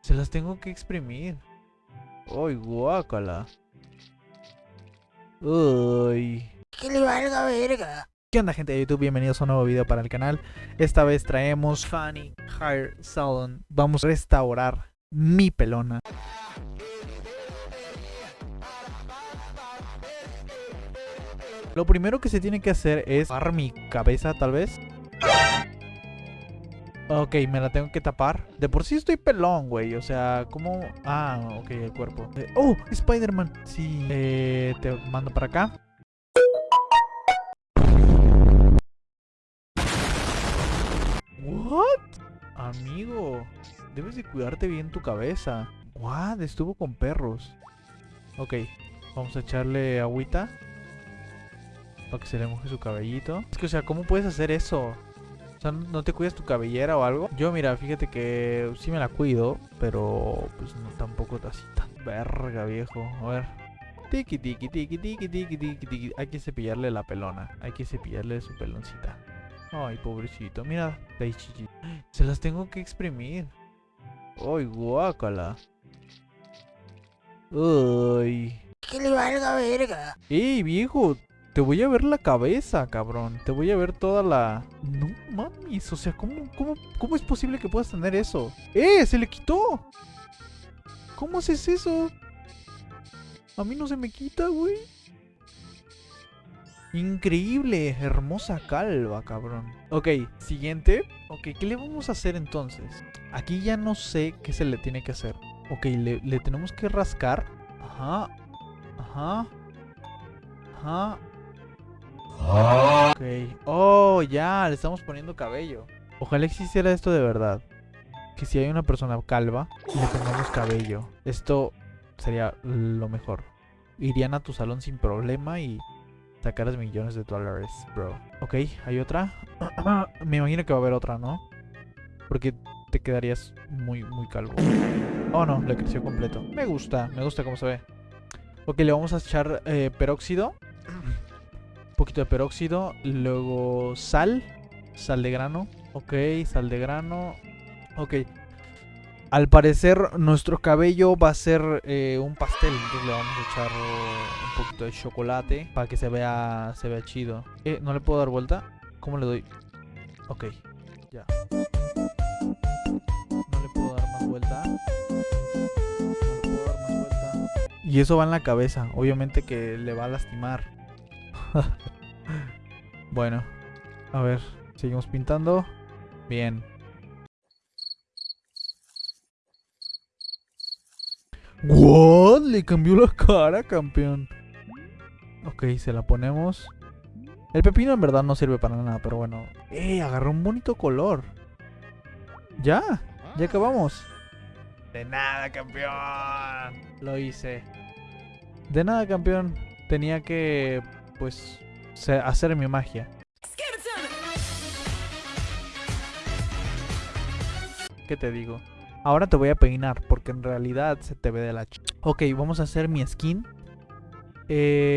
Se las tengo que exprimir. Uy, guácala. Uy. Que le valga verga. ¿Qué onda gente de YouTube? Bienvenidos a un nuevo video para el canal. Esta vez traemos Funny Hair Salon. Vamos a restaurar mi pelona. Lo primero que se tiene que hacer es tapar mi cabeza tal vez. Ok, me la tengo que tapar. De por sí estoy pelón, güey. O sea, ¿cómo...? Ah, ok, el cuerpo. ¡Oh! Spider-Man. Sí. Eh, te mando para acá. ¿What? Amigo, debes de cuidarte bien tu cabeza. What? Estuvo con perros. Ok, vamos a echarle agüita. Para que se le moje su cabellito. Es que, o sea, ¿cómo puedes hacer eso? Sea, ¿no te cuidas tu cabellera o algo? Yo, mira, fíjate que sí me la cuido, pero pues no tampoco así tan verga, viejo. A ver. Tiki, tiki, tiki, tiki, tiki, tiki, tiki. Hay que cepillarle la pelona. Hay que cepillarle su peloncita. Ay, pobrecito. Mira. Se las tengo que exprimir. Ay, guácala. Uy. Que le valga verga. Ey, viejo. Te voy a ver la cabeza, cabrón. Te voy a ver toda la... No o sea, ¿cómo, cómo, cómo es posible que puedas tener eso? ¡Eh! ¡Se le quitó! ¿Cómo haces eso? A mí no se me quita, güey. Increíble, hermosa calva, cabrón. Ok, siguiente. Ok, ¿qué le vamos a hacer entonces? Aquí ya no sé qué se le tiene que hacer. Ok, le, le tenemos que rascar. Ajá. Ajá. Ajá. Ok. Oh, ya, le estamos poniendo cabello. Ojalá existiera esto de verdad. Que si hay una persona calva, le pongamos cabello. Esto sería lo mejor. Irían a tu salón sin problema y sacaras millones de dólares, bro. Ok, hay otra. Me imagino que va a haber otra, ¿no? Porque te quedarías muy, muy calvo. Oh, no, le creció completo. Me gusta, me gusta cómo se ve. Ok, le vamos a echar eh, peróxido. Un poquito de peróxido. Luego sal. Sal de grano. Ok, sal de grano. Ok. Al parecer nuestro cabello va a ser eh, un pastel. Entonces le vamos a echar un poquito de chocolate para que se vea, se vea chido. Eh, ¿No le puedo dar vuelta? ¿Cómo le doy? Ok, ya. No le puedo dar más vuelta. No le puedo dar más vuelta. Y eso va en la cabeza. Obviamente que le va a lastimar. bueno, a ver, seguimos pintando. Bien. ¿What? Le cambió la cara, campeón. Ok, se la ponemos. El pepino en verdad no sirve para nada, pero bueno. ¡Eh! Agarró un bonito color. ¿Ya? ¿Ya acabamos? De nada, campeón. Lo hice. De nada, campeón. Tenía que, pues, hacer mi magia. ¿Qué te digo? Ahora te voy a peinar porque en realidad se te ve de la ch... Ok, vamos a hacer mi skin. Eh,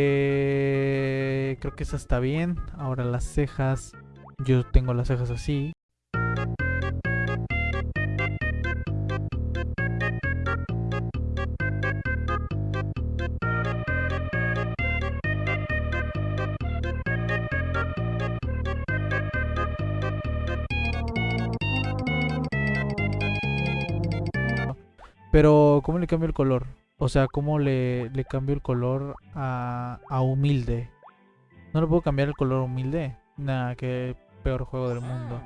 creo que esa está bien. Ahora las cejas. Yo tengo las cejas así. Pero, ¿cómo le cambio el color? O sea, ¿cómo le, cambio el color a, a humilde? ¿No le puedo cambiar el color humilde? Nada, qué peor juego del mundo.